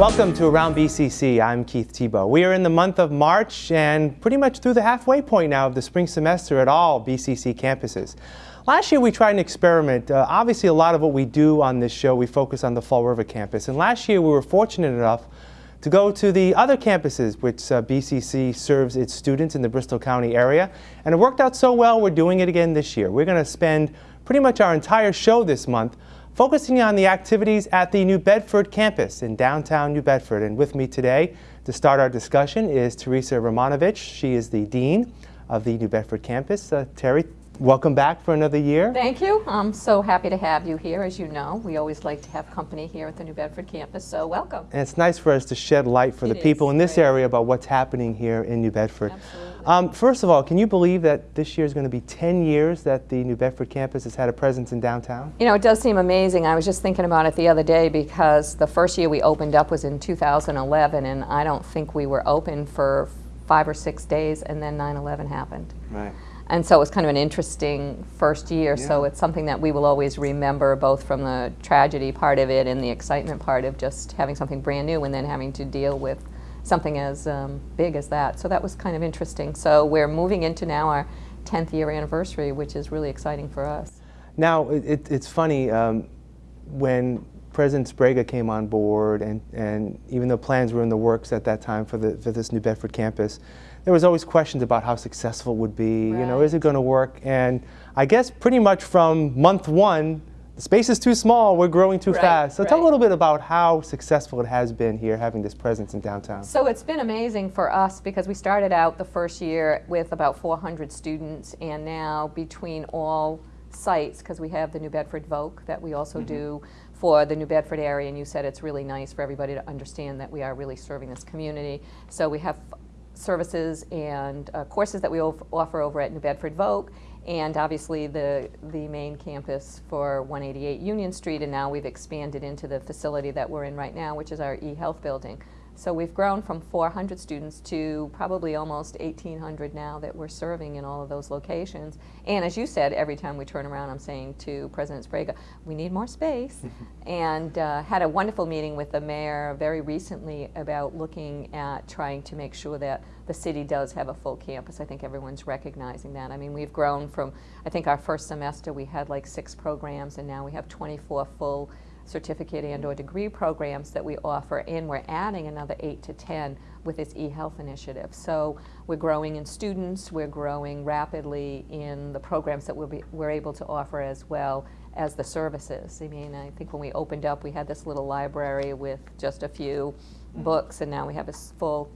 Welcome to Around BCC. I'm Keith Tebow. We are in the month of March and pretty much through the halfway point now of the spring semester at all BCC campuses. Last year we tried an experiment. Uh, obviously a lot of what we do on this show we focus on the Fall River campus and last year we were fortunate enough to go to the other campuses which uh, BCC serves its students in the Bristol County area and it worked out so well we're doing it again this year. We're going to spend pretty much our entire show this month focusing on the activities at the New Bedford campus in downtown New Bedford. And with me today to start our discussion is Teresa Romanovich. She is the Dean of the New Bedford campus. Uh, Terry, welcome back for another year. Thank you. I'm so happy to have you here. As you know, we always like to have company here at the New Bedford campus, so welcome. And it's nice for us to shed light for It the people is, in this right. area about what's happening here in New Bedford. Absolutely. Um, first of all, can you believe that this year is going to be 10 years that the New Bedford campus has had a presence in downtown? You know, it does seem amazing. I was just thinking about it the other day because the first year we opened up was in 2011, and I don't think we were open for five or six days, and then 9/11 happened. Right. And so it was kind of an interesting first year. So it's something that we will always remember, both from the tragedy part of it and the excitement part of just having something brand new, and then having to deal with something as um, big as that. So that was kind of interesting. So we're moving into now our 10th year anniversary, which is really exciting for us. Now, it, it, it's funny, um, when President Sprague came on board, and, and even though plans were in the works at that time for, the, for this New Bedford campus, there was always questions about how successful it would be, you know, is it going to work? And I guess pretty much from month one, the space is too small, we're growing too Right, fast. So tell a little bit about how successful it has been here, having this presence in downtown. So it's been amazing for us because we started out the first year with about 400 students, and now between all sites, because we have the New Bedford Voc that we also do for the New Bedford area, and you said it's really nice for everybody to understand that we are really serving this community. So we have services and uh, courses that we offer over at New Bedford Voc, and obviously the, the main campus for 188 Union Street, and now we've expanded into the facility that we're in right now, which is our e-health building. So we've grown from 400 students to probably almost 1,800 now that we're serving in all of those locations. And as you said, every time we turn around, I'm saying to President Sprague, we need more space. and uh, had a wonderful meeting with the mayor very recently about looking at trying to make sure that the city does have a full campus. I think everyone's recognizing that. I mean, we've grown from, I think our first semester we had like six programs, and now we have 24 full certificate and or degree programs that we offer and we're adding another eight to 10 with this e-health initiative. So we're growing in students, we're growing rapidly in the programs that we'll be, we're able to offer as well as the services. I mean, I think when we opened up, we had this little library with just a few mm-hmm. books and now we have a full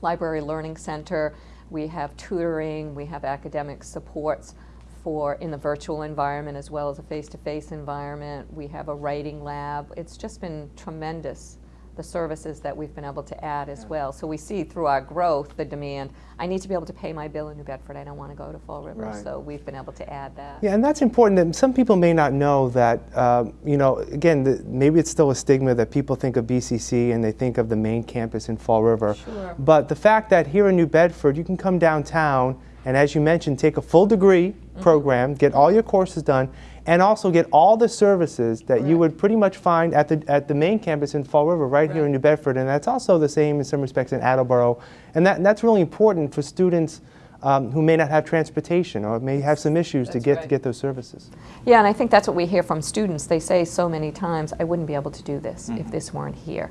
library learning center. We have tutoring, we have academic supports for in the virtual environment as well as a face-to-face environment. We have a writing lab. It's just been tremendous, the services that we've been able to add as well. So we see through our growth the demand. I need to be able to pay my bill in New Bedford. I don't want to go to Fall River. Right. So we've been able to add that. Yeah, and that's important. That some people may not know that. Um, you know, again, the, maybe it's still a stigma that people think of BCC and they think of the main campus in Fall River. Sure. But the fact that here in New Bedford, you can come downtown and, as you mentioned, take a full degree Mm-hmm. program, get all your courses done, and also get all the services that you would pretty much find at the at the main campus in Fall River, right, here in New Bedford. And that's also the same in some respects in Attleboro. And that that's really important for students. Um, who may not have transportation or may have some issues to get to get those services. Yeah, and I think that's what we hear from students. They say so many times, I wouldn't be able to do this if this weren't here.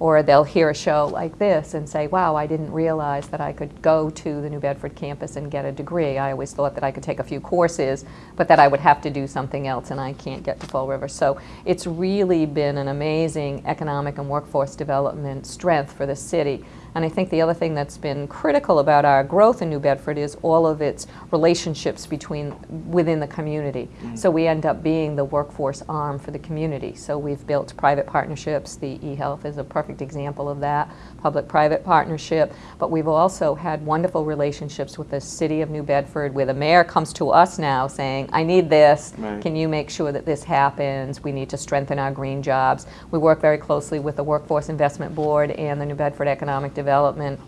Or they'll hear a show like this and say, wow, I didn't realize that I could go to the New Bedford campus and get a degree. I always thought that I could take a few courses, but that I would have to do something else, and I can't get to Fall River. So it's really been an amazing economic and workforce development strength for the city. And I think the other thing that's been critical about our growth in New Bedford is all of its relationships between within the community. Mm. So we end up being the workforce arm for the community. So we've built private partnerships. The eHealth is a perfect example of that, public-private partnership. But we've also had wonderful relationships with the city of New Bedford, where the mayor comes to us now saying, "I need this. Right. Can you make sure that this happens? We need to strengthen our green jobs." We work very closely with the Workforce Investment Board and the New Bedford Economic Development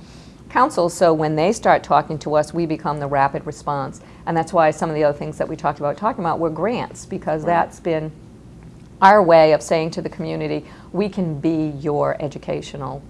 Council, so when they start talking to us, we become the rapid response. And that's why some of the other things that we talked about talking about were grants, because that's been our way of saying to the community, we can be your educational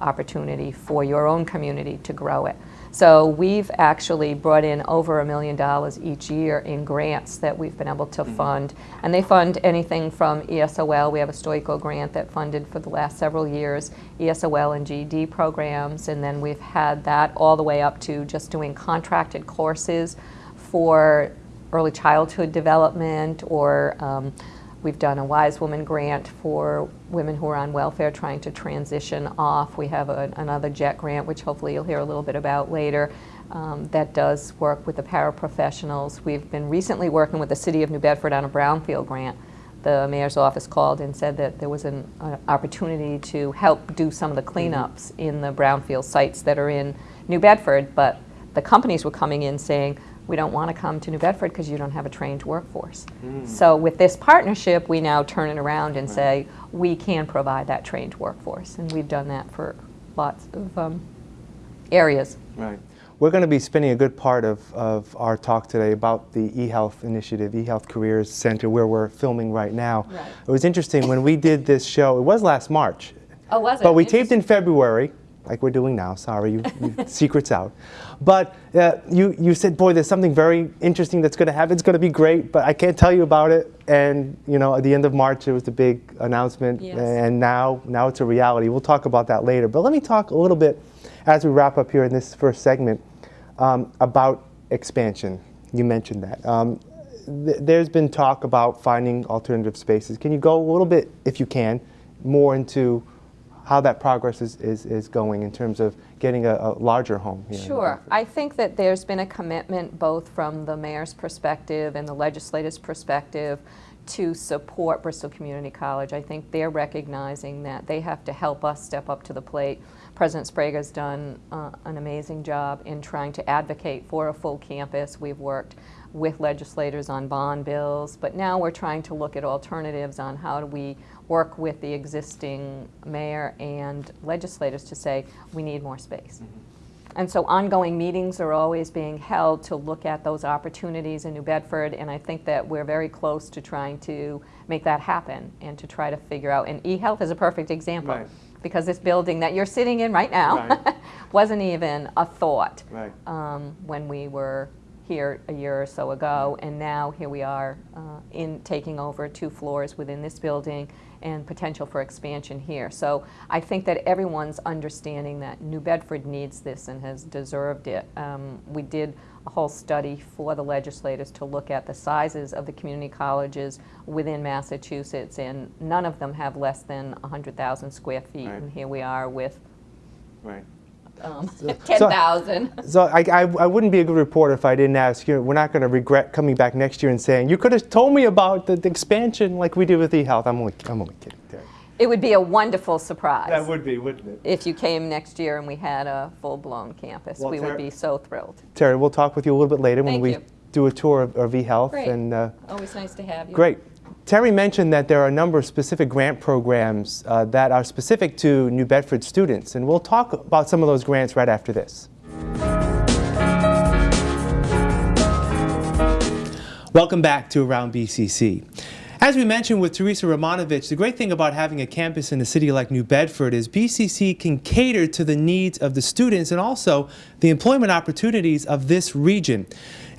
opportunity for your own community to grow it. So we've actually brought in over a million dollars each year in grants that we've been able to fund. And they fund anything from ESOL, we have a Stoico grant that funded for the last several years, ESOL and GED programs, and then we've had that all the way up to just doing contracted courses for early childhood development or um, We've done a Wise Woman grant for women who are on welfare trying to transition off. We have a, another JET grant, which hopefully you'll hear a little bit about later, um, that does work with the paraprofessionals. We've been recently working with the City of New Bedford on a Brownfield grant. The mayor's office called and said that there was an uh, opportunity to help do some of the cleanups in the brownfield sites that are in New Bedford, but the companies were coming in saying, we don't want to come to New Bedford because you don't have a trained workforce. So with this partnership, we now turn it around and say, we can provide that trained workforce. And we've done that for lots of um, areas. Right. We're going to be spending a good part of, of our talk today about the eHealth initiative, eHealth Careers Center, where we're filming right now. Right. It was interesting when we did this show, it was last March, Oh, was it? but we taped in February, like we're doing now. Sorry, you, you secrets out. But uh, you, you said, boy, there's something very interesting that's going to happen. It's going to be great, but I can't tell you about it. And you know, at the end of March, it was the big announcement, Yes. and now now it's a reality. We'll talk about that later. But let me talk a little bit as we wrap up here in this first segment um, about expansion. You mentioned that. Um, th- there's been talk about finding alternative spaces. Can you go a little bit, if you can, more into how that progress is, is, is going in terms of getting a, a larger home here? Sure. I think that there's been a commitment both from the mayor's perspective and the legislator's perspective to support Bristol Community College. I think they're recognizing that they have to help us step up to the plate. President Sprague's done uh, an amazing job in trying to advocate for a full campus. We've worked with legislators on bond bills, but now we're trying to look at alternatives on how do we work with the existing mayor and legislators to say, we need more space. And so ongoing meetings are always being held to look at those opportunities in New Bedford, and I think that we're very close to trying to make that happen and to try to figure out, and eHealth is a perfect example. Right. Because this building that you're sitting in right now Right. wasn't even a thought Right. um, when we were here a year or so ago, and now here we are uh, in taking over two floors within this building and potential for expansion here. So I think that everyone's understanding that New Bedford needs this and has deserved it. Um, we did a whole study for the legislators to look at the sizes of the community colleges within Massachusetts, and none of them have less than 100,000 square feet. Right. And here we are with Right. Um, 10,000. So I, I, I wouldn't be a good reporter if I didn't ask you. We're not going to regret coming back next year and saying, you could have told me about the, the expansion like we did with eHealth. I'm only, I'm only kidding. Terry. It would be a wonderful surprise. That would be, wouldn't it? if you came next year and we had a full-blown campus. Well, we Tara- would be so thrilled. Terry, we'll talk with you a little bit later when Thank we you. do a tour of, of eHealth. Great. And, uh, Always nice to have you. Great. Terry mentioned that there are a number of specific grant programs uh, that are specific to New Bedford students, and we'll talk about some of those grants right after this. Welcome back to Around BCC. As we mentioned with Teresa Romanovich, the great thing about having a campus in a city like New Bedford is BCC can cater to the needs of the students and also the employment opportunities of this region.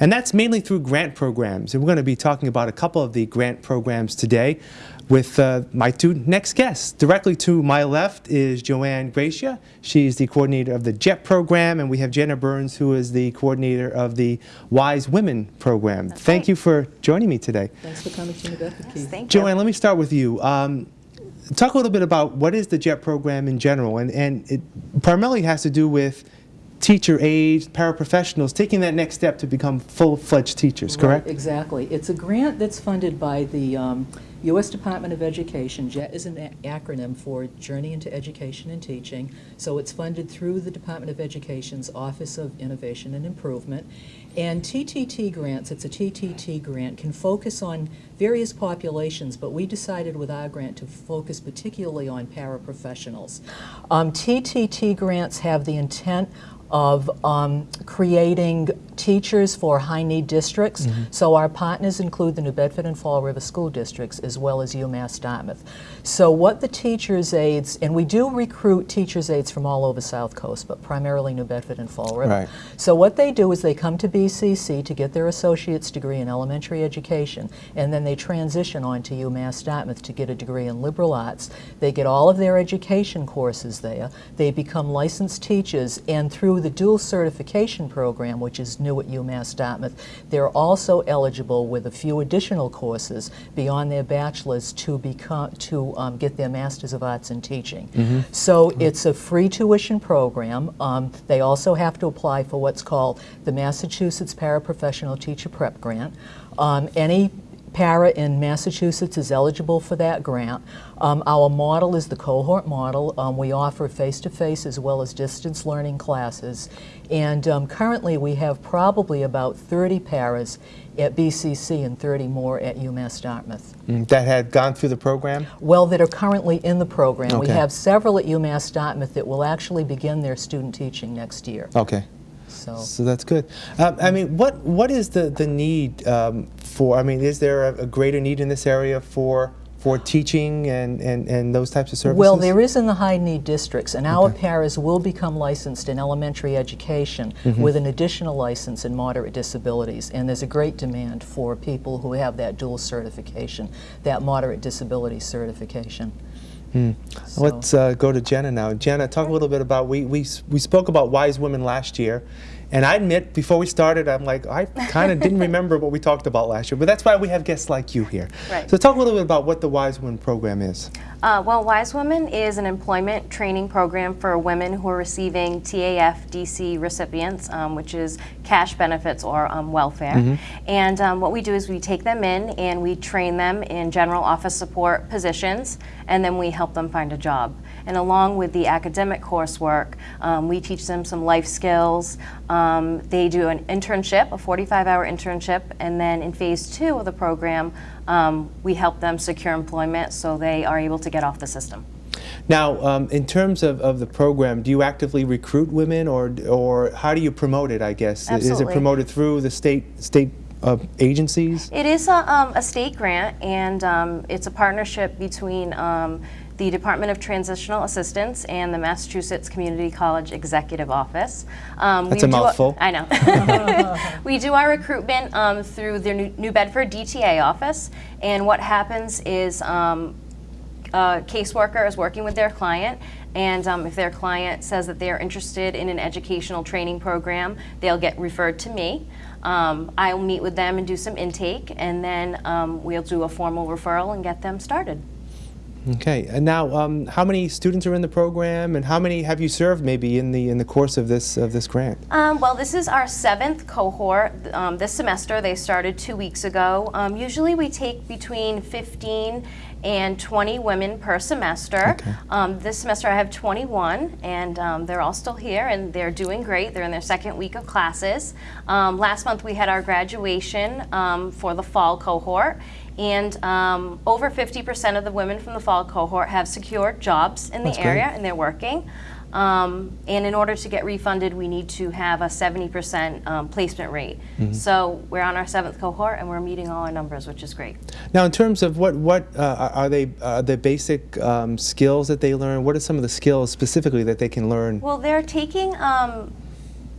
And that's mainly through grant programs. And we're going to be talking about a couple of the grant programs today with uh, my two next guests. Directly to my left is Joanne Gracia. She's the coordinator of the JET program, and we have Jenna Burns, who is the coordinator of the Wise Women program. Thank right. you for joining me today. Thanks for coming to New Bedford, Keith. Thank you. Joanne, let me start with you. Um, talk a little bit about what is the JET program in general, and, and it primarily has to do with teacher age, paraprofessionals, taking that next step to become full-fledged teachers, correct? Right, exactly. It's a grant that's funded by the um, U.S. Department of Education. JET is an acronym for Journey into Education and Teaching. So it's funded through the Department of Education's Office of Innovation and Improvement. And TTT grants, it's a TTT grant, can focus on various populations, but we decided with our grant to focus particularly on paraprofessionals. Um, TTT grants have the intent of um, creating teachers for high-need districts. Mm-hmm. So our partners include the New Bedford and Fall River School Districts as well as UMass Dartmouth. So what the teachers' aides, and we do recruit teachers' aides from all over the South Coast, but primarily New Bedford and Fall River. Right. So what they do is they come to BCC to get their associate's degree in elementary education, and then they transition on to UMass Dartmouth to get a degree in liberal arts. They get all of their education courses there. They become licensed teachers, and through the dual certification program, which is new at UMass Dartmouth, they're also eligible with a few additional courses beyond their bachelor's to become to um, get their Masters of Arts in Teaching. So it's a free tuition program. Um, they also have to apply for what's called the Massachusetts Paraprofessional Teacher Prep Grant. Um, any para in Massachusetts is eligible for that grant. Um, our model is the cohort model. Um, we offer face-to-face as well as distance learning classes. And um, currently we have probably about 30 paras at BCC and 30 more at UMass Dartmouth. Mm, That had gone through the program? Well, that are currently in the program. We have several at UMass Dartmouth that will actually begin their student teaching next year. Okay. So, So that's good. Um, I mean, what what is the the need um, for? I mean, is there a, a greater need in this area for for teaching and, and, and those types of services? well, there is in the high need districts, and our Okay. paras will become licensed in elementary education Mm-hmm. with an additional license in moderate disabilities. And there's a great demand for people who have that dual certification, that moderate disability certification. So- Let's uh, go to Jenna now. Jenna, talk a little bit about we we we spoke about wise women last year, and I admit before we started, I'm like I kind of didn't remember what we talked about last year, but that's why we have guests like you here. Right. So talk a little bit about what the Wise Women program is. Uh, well, Wise Women is an employment training program for women who are receiving TAFDC recipients, um, which is cash benefits or um, welfare. And um, what we do is we take them in and we train them in general office support positions, and then we help them find a job. And along with the academic coursework, um, we teach them some life skills. Um, they do an internship, a 45 hour internship, and then in phase two of the program, um, we help them secure employment so they are able to get off the system. Now, um, in terms of, of the program, do you actively recruit women, or or how do you promote it? I guess is it promoted through the state state uh, agencies? It is a, um, a state grant, and um, it's a partnership between um, the Department of Transitional Assistance and the Massachusetts Community College Executive Office. Um, That's we a do mouthful. I know. we do our recruitment um, through the New, New Bedford DTA office, and what happens is um, a caseworker is working with their client, and um, if their client says that they are interested in an educational training program, they'll get referred to me. Um, I'll meet with them and do some intake, and then um, we'll do a formal referral and get them started. Okay, and now um, how many students are in the program, and how many have you served maybe in the in the course of this of this grant? Um, well, this is our seventh cohort um, this semester. They started two weeks ago. Um, usually, we take between 15 and 20 women per semester. Okay. Um, this semester, I have 21, and um, they're all still here, and they're doing great. They're in their second week of classes. Um, last month, we had our graduation um, for the fall cohort. And um, over 50% of the women from the fall cohort have secured jobs in the That's great. area and they're working. Um, and in order to get refunded, we need to have a 70% um, placement rate. Mm-hmm. So we're on our seventh cohort and we're meeting all our numbers, which is great. Now, in terms of what what uh, are they uh, the basic um, skills that they learn? What are some of the skills specifically that they can learn? Well, they're taking um,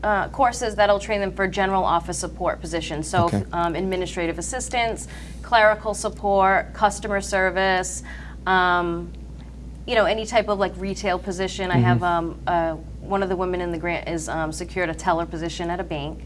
uh, courses that'll train them for general office support positions. So Okay. um, administrative assistance, clerical support, customer service, um, you know, any type of like retail position. I have um, uh, one of the women in the grant is um, secured a teller position at a bank.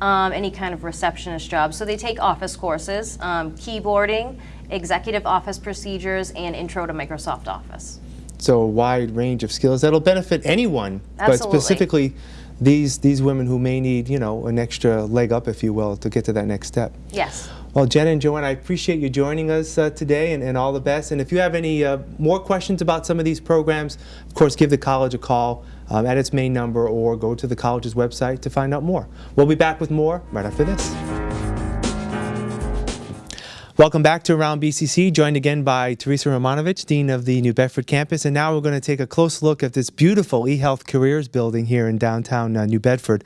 Um, any kind of receptionist job. So they take office courses, um, keyboarding, executive office procedures, and intro to Microsoft Office. So a wide range of skills that'll benefit anyone, but specifically these these women who may need you know an extra leg up, if you will, to get to that next step. Yes. Well, Jenna and Joanne, I appreciate you joining us uh, today and, and all the best. And if you have any uh, more questions about some of these programs, of course, give the college a call um, at its main number or go to the college's website to find out more. We'll be back with more right after this. Welcome back to Around BCC, joined again by Teresa Romanovich, Dean of the New Bedford campus. And now we're going to take a close look at this beautiful eHealth Careers building here in downtown uh, New Bedford.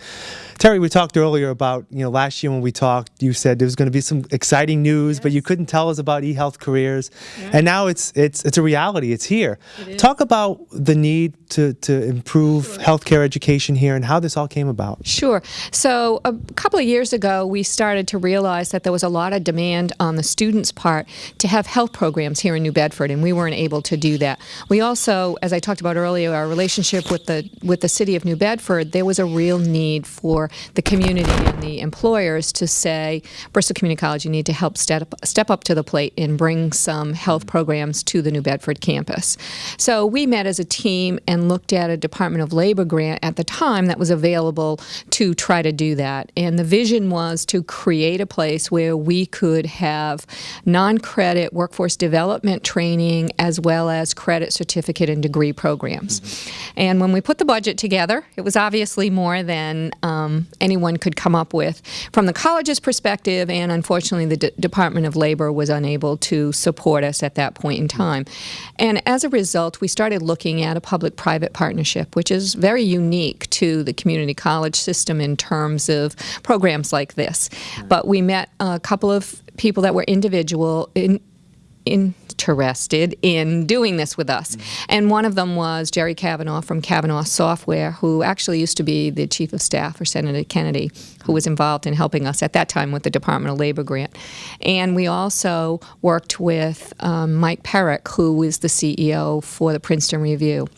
Terry, we talked earlier about, you know, last year when we talked, you said there was going to be some exciting news, but you couldn't tell us about eHealth Careers. And now it's it's it's a reality. It's here. Talk about the need to, to improve healthcare education here and how this all came about. Sure. So a couple of years ago, we started to realize that there was a lot of demand on the students' part to have health programs here in New Bedford, and we weren't able to do that. We also, as I talked about earlier, our relationship with the with the city of New Bedford, there was a real need for the community and the employers to say, Bristol Community College, you need to help step step up to the plate and bring some health programs to the New Bedford campus. So we met as a team and looked at a Department of Labor grant at the time that was available to try to do that. And the vision was to create a place where we could have non-credit workforce development training as well as credit certificate and degree programs. And when we put the budget together, it was obviously more than um, anyone could come up with from the college's perspective, and unfortunately, the D- Department of Labor was unable to support us at that point in time. And as a result, we started looking at a public private partnership, which is very unique to the community college system in terms of programs like this. But we met a couple of people that were individual in, interested in doing this with us. And one of them was Jerry Kavanaugh from Kavanaugh Software, who actually used to be the chief of staff for Senator Kennedy, who was involved in helping us at that time with the Department of Labor grant. And we also worked with um, Mike Perik, who is the CEO for the Princeton Review.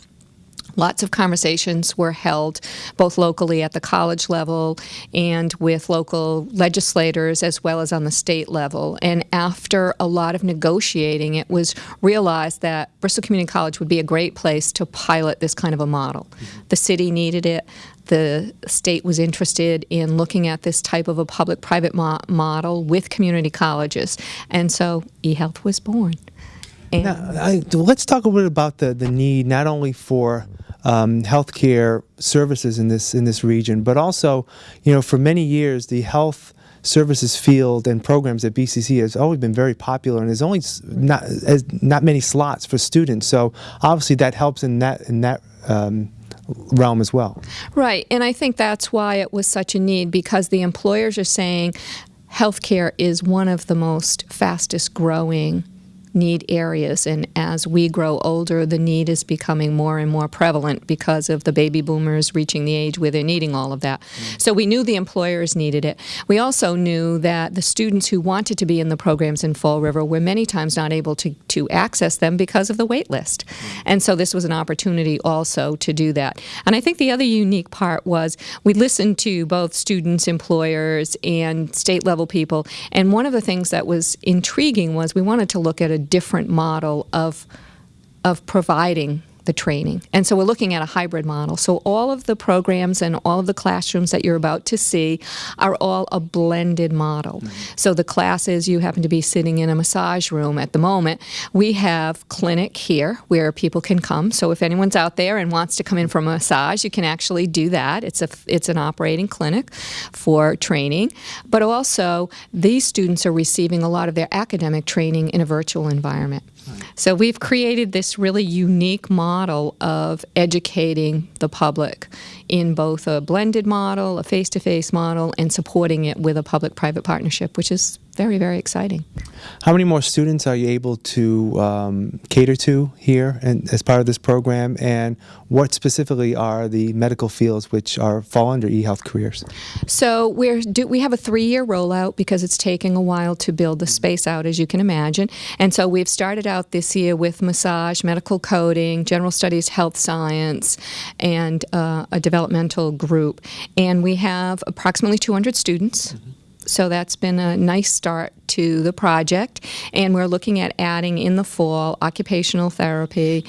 Lots of conversations were held both locally at the college level and with local legislators as well as on the state level. And after a lot of negotiating, it was realized that Bristol Community College would be a great place to pilot this kind of a model. Mm-hmm. The city needed it. The state was interested in looking at this type of a public private mo- model with community colleges. And so eHealth was born. And Now, I, let's talk a little bit about the, the need not only for um, healthcare services in this in this region, but also, you know, for many years the health services field and programs at BCC has always been very popular, and there's only not as not many slots for students. So obviously that helps in that in that um, realm as well. Right, and I think that's why it was such a need because the employers are saying healthcare is one of the most fastest growing need areas. And as we grow older the need is becoming more and more prevalent because of the baby boomers reaching the age where they're needing all of that. Mm. So we knew the employers needed it. We also knew that the students who wanted to be in the programs in fall river were many times not able to, to access them because of the wait list. Mm. And so this was an opportunity also to do that. And i think the other unique part was we listened to both students employers and state level people. And one of the things that was intriguing was we wanted to look at a different model of of providing the training. And so we're looking at a hybrid model. So all of the programs and all of the classrooms that you're about to see are all a blended model. Mm-hmm. So the classes, you happen to be sitting in a massage room at the moment. We have clinic here where people can come. So if anyone's out there and wants to come in for a massage, you can actually do that. It's a it's an operating clinic for training. But also these students are receiving a lot of their academic training in a virtual environment. So we've created this really unique model of educating the public in both a blended model, a face-to-face model, and supporting it with a public-private partnership, which is very, very exciting. How many more students are you able to um, cater to here and as part of this program? And what specifically are the medical fields which are fall under eHealth careers? So we're do, we have a three-year rollout because it's taking a while to build the space out, as you can imagine. And so we've started out this year with massage, medical coding, general studies, health science, and uh, a developmental group. And we have approximately 200 students. So that's been a nice start to the project. And we're looking at adding in the fall occupational therapy.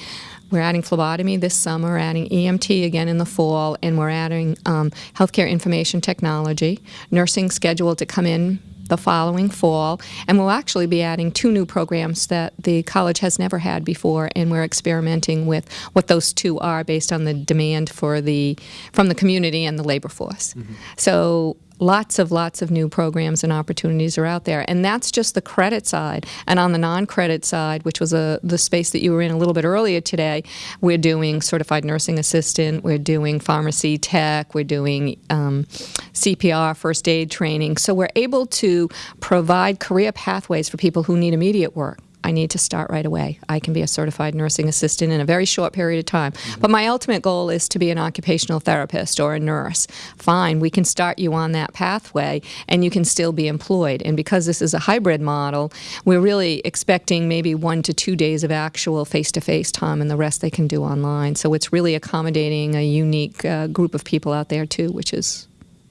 We're adding phlebotomy this summer, adding EMT again in the fall, and we're adding um, healthcare information technology, nursing scheduled to come in the following fall, and we'll actually be adding two new programs that the college has never had before, and we're experimenting with what those two are based on the demand for the from the community and the labor force. So lots of lots of new programs and opportunities are out there. And that's just the credit side. And on the non-credit side which was a, the space that you were in a little bit earlier today we're doing certified nursing assistant we're doing pharmacy tech we're doing um, cpr first aid training. So we're able to provide career pathways for people who need immediate work I need to start right away. I can be a certified nursing assistant in a very short period of time. But my ultimate goal is to be an occupational therapist or a nurse. Fine, we can start you on that pathway and you can still be employed. And because this is a hybrid model, we're really expecting maybe one to two days of actual face to face time and the rest they can do online. So it's really accommodating a unique uh, group of people out there too, which has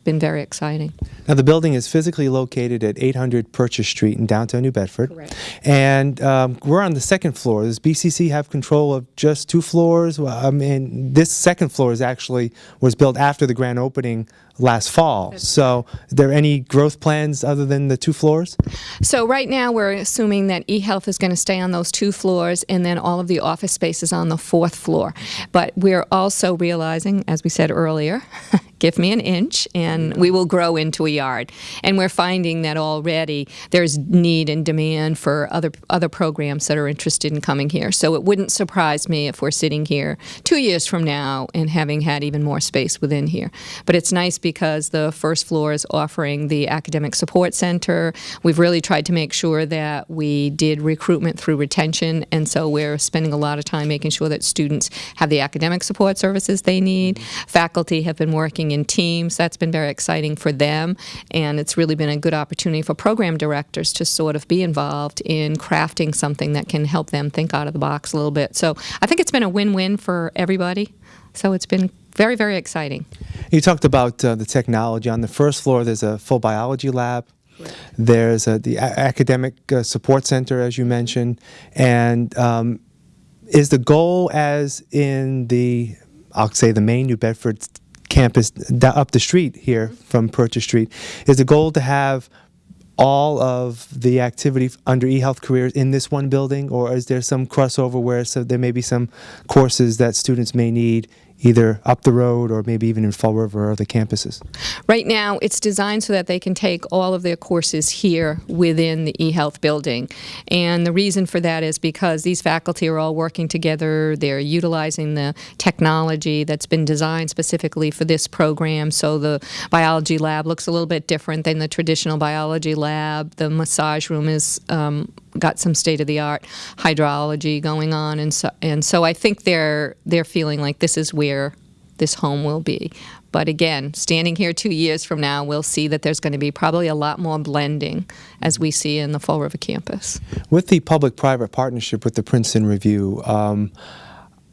been very exciting. Now, the building is physically located at 800 Purchase Street in downtown New Bedford. Correct. And um, we're on the second floor. Does BCC have control of just two floors? Well, I mean, this second floor is actually was built after the grand opening last fall. so, are there any growth plans other than the two floors? So right now we're assuming that eHealth is going to stay on those two floors and then all of the office space is on the fourth floor. But we're also realizing, as we said earlier, give me an inch and we will grow into a yard. And we're finding that already there's need and demand for other other programs that are interested in coming here. So it wouldn't surprise me if we're sitting here two years from now and having had even more space within here. But it's nice because the first floor is offering the academic support center. We've really tried to make sure that we did recruitment through retention, and so we're spending a lot of time making sure that students have the academic support services they need. Faculty have been working in teams. That's been very exciting for them, and it's really been a good opportunity for program directors to sort of be involved in crafting something that can help them think out of the box a little bit. So I think it's been a win-win for everybody. So it's been very, very exciting. You talked about uh, the technology. On the first floor, there's a full biology lab. There's uh, the academic uh, support center, as you mentioned. And um, is the goal, as in the, I'll say, the main New Bedford campus up the street here mm-hmm. from Purchase Street, is the goal to have all of the activity under eHealth careers in this one building, or is there some crossover where so there may be some courses that students may need either up the road or maybe even in Fall River or other campuses? Right now, it's designed so that they can take all of their courses here within the eHealth building. And the reason for that is because these faculty are all working together. They're utilizing the technology that's been designed specifically for this program. So the biology lab looks a little bit different than the traditional biology lab. The massage room is um, got some state of the art hydrology going on, and so and so I think they're they're feeling like this is where this home will be. But again, standing here two years from now, we'll see that there's going to be probably a lot more blending as we see in the Fall River campus. With the public-private partnership with the Princeton Review, um,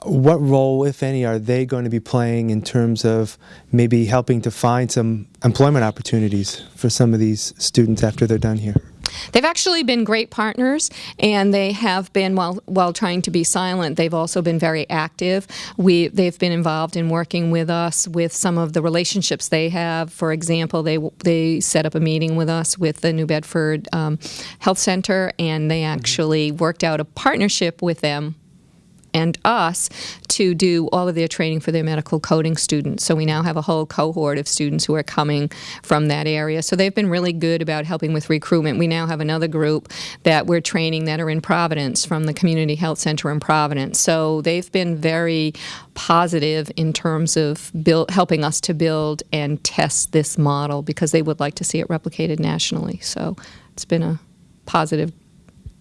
what role, if any, are they going to be playing in terms of maybe helping to find some employment opportunities for some of these students after they're done here? They've actually been great partners, and they have been while while trying to be silent. They've also been very active. We they've been involved in working with us with some of the relationships they have. For example, they they set up a meeting with us with the New Bedford um, Health Center, and they actually worked out a partnership with them and us to do all of their training for their medical coding students. So we now have a whole cohort of students who are coming from that area. So they've been really good about helping with recruitment. We now have another group that we're training that are in Providence from the Community Health Center in Providence. So they've been very positive in terms of build, helping us to build and test this model because they would like to see it replicated nationally. So it's been a positive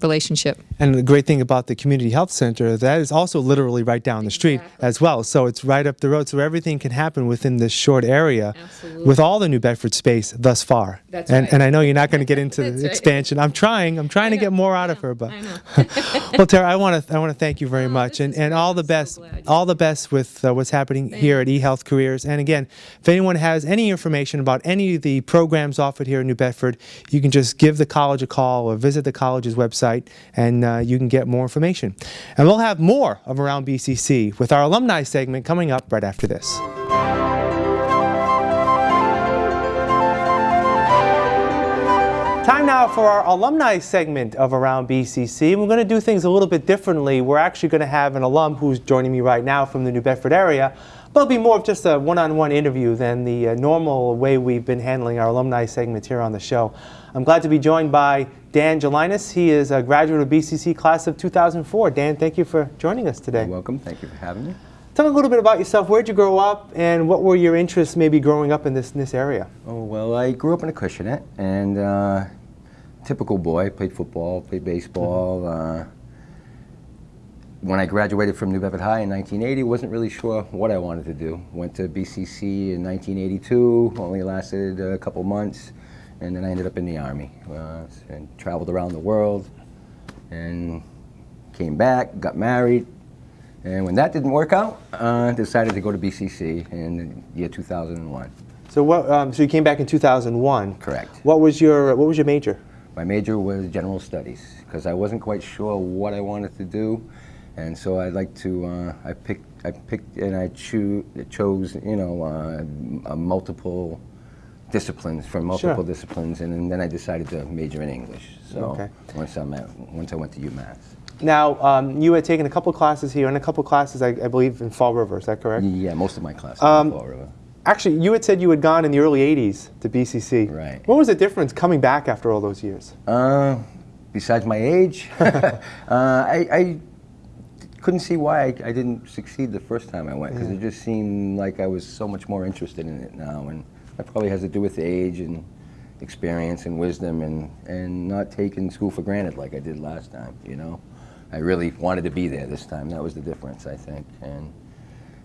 relationship. And the great thing about the community health center, that is also literally right down the street as well. So it's right up the road. So everything can happen within this short area Absolutely. with all the New Bedford space thus far. That's and, right. and I know you're not going to get into the right. expansion. I'm trying. I'm trying to get more out of her. But well, Tara, I want to I want to thank you very Oh, much, and and all the I'm so best, all the best with uh, what's happening here at eHealth Careers. And again, if anyone has any information about any of the programs offered here in New Bedford, you can just give the college a call or visit the college's website, and uh, you can get more information. And we'll have more of Around BCC with our alumni segment coming up right after this. Time now for our alumni segment of Around BCC. We're going to do things a little bit differently. We're actually going to have an alum who's joining me right now from the New Bedford area. But it'll be more of just a one-on-one interview than the uh, normal way we've been handling our alumni segments here on the show. I'm glad to be joined by Dan Gelinas. He is a graduate of BCC class of 2004. Dan, thank you for joining us today. You're welcome. Thank you for having me. Tell me a little bit about yourself. Where'd you grow up, and what were your interests maybe growing up in this, in this area? Oh, well, I grew up in Acushnet, and uh, typical boy, played football, played baseball. Uh, when I graduated from New Bedford High in 1980, wasn't really sure what I wanted to do. Went to BCC in 1982, only lasted a couple months, and then I ended up in the Army uh, and traveled around the world and came back, got married, and when that didn't work out, uh, decided to go to BCC in the year 2001. So what? Um, so you came back in 2001. Correct. What was your What was your major? My major was general studies because I wasn't quite sure what I wanted to do, and so I'd like to. Uh, I picked. I picked and I cho chose. You know, uh, multiple disciplines from multiple Sure. disciplines, and, then I decided to major in English. So Okay. once I'm at, once I went to UMass. Now, um, you had taken a couple classes here and a couple classes, I, I believe, in Fall River. Is that correct? Yeah, most of my classes Um, in Fall River. Actually, you had said you had gone in the early 80s to BCC. Right. What was the difference coming back after all those years? Uh, besides my age, uh, I, I couldn't see why I, I didn't succeed the first time I went because it just seemed like I was so much more interested in it now, and that probably has to do with age and experience and wisdom and and not taking school for granted like I did last time. You know, I really wanted to be there this time. That was the difference, I think, and.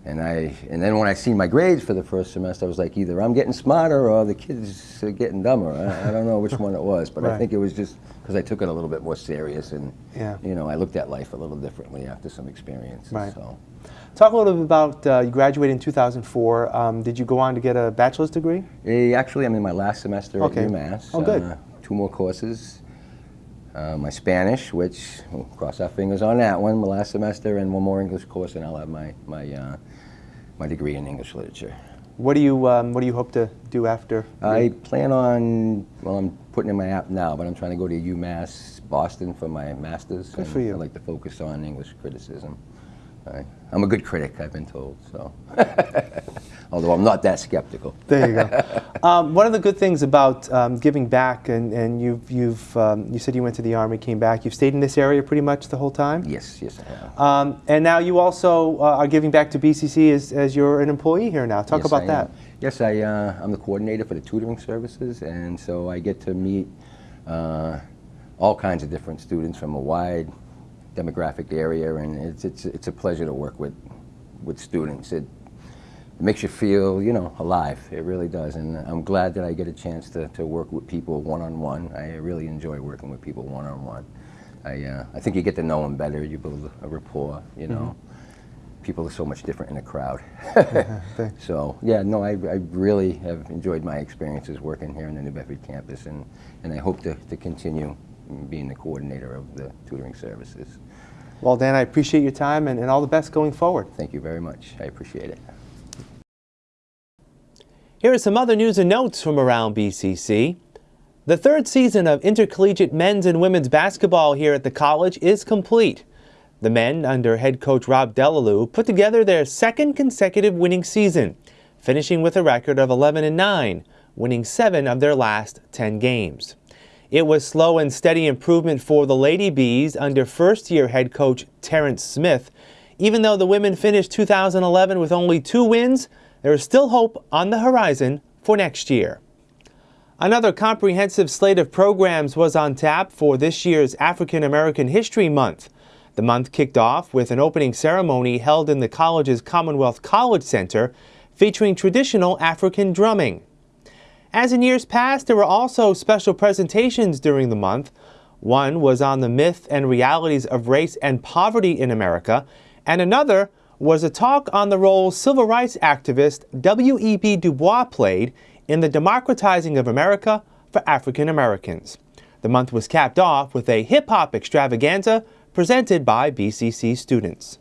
And I, and then when I seen my grades for the first semester, I was like, either I'm getting smarter or the kids are getting dumber. I, I don't know which one it was, but Right. I think it was just because I took it a little bit more serious and, Yeah. you know, I looked at life a little differently after some experiences. Right. So, Talk a little bit about uh, you graduated in 2004. Um, did you go on to get a bachelor's degree? Eh, actually, I'm in my last semester Okay. at UMass. Oh, good. Uh, two more courses. Uh, my Spanish, which we'll cross our fingers on that one, my last semester, and one more English course, and I'll have my my uh, my degree in English literature. What do you um, What do you hope to do after? I plan on, well, I'm putting in my app now, but I'm trying to go to UMass Boston for my master's. Good and for you. I'd like to focus on English criticism. I, I'm a good critic, I've been told, so. Although I'm not that skeptical. There you go. um, one of the good things about um, giving back, and, and you've, you've um, you said you went to the army, came back. You've stayed in this area pretty much the whole time. Yes, yes, I have. Um, and now you also uh, are giving back to BCC as, as you're an employee here now. Talk Yes, about I that. am. Yes, I, uh, I'm the coordinator for the tutoring services, and so I get to meet uh, all kinds of different students from a wide demographic area, and it's, it's, it's a pleasure to work with, with students. It, it makes you feel, you know, alive. It really does, and I'm glad that I get a chance to, to work with people one-on-one. I really enjoy working with people one-on-one. I, uh, I think you get to know them better, you build a rapport, you know. People are so much different in a crowd. thanks. so, yeah, no, I, I really have enjoyed my experiences working here in the New Bedford campus, and, and I hope to, to continue being the coordinator of the tutoring services. Well, Dan, I appreciate your time and, and all the best going forward. Thank you very much. I appreciate it. Here are some other news and notes from around BCC. The third season of intercollegiate men's and women's basketball here at the college is complete. The men, under head coach Rob Delalue, put together their second consecutive winning season, finishing with a record of 11 and 9, winning 7 of their last 10 games. It was slow and steady improvement for the Lady Bees under first-year head coach Terrence Smith. Even though the women finished 2011 with only two wins, there is still hope on the horizon for next year. Another comprehensive slate of programs was on tap for this year's African American History Month. The month kicked off with an opening ceremony held in the college's Commonwealth College Center featuring traditional African drumming. As in years past, there were also special presentations during the month. One was on the myth and realities of race and poverty in America, and another was a talk on the role civil rights activist W.E.B. Du Bois played in the democratizing of America for African Americans. The month was capped off with a hip hop extravaganza presented by BCC students.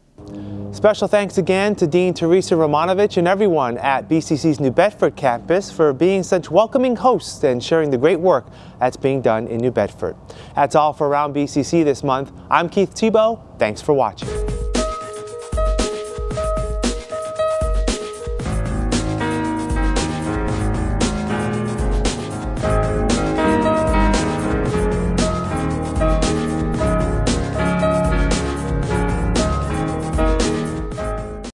Special thanks again to Dean Teresa Romanovich and everyone at BCC's New Bedford campus for being such welcoming hosts and sharing the great work that's being done in New Bedford. That's all for Around BCC this month. I'm Keith Tebow. Thanks for watching.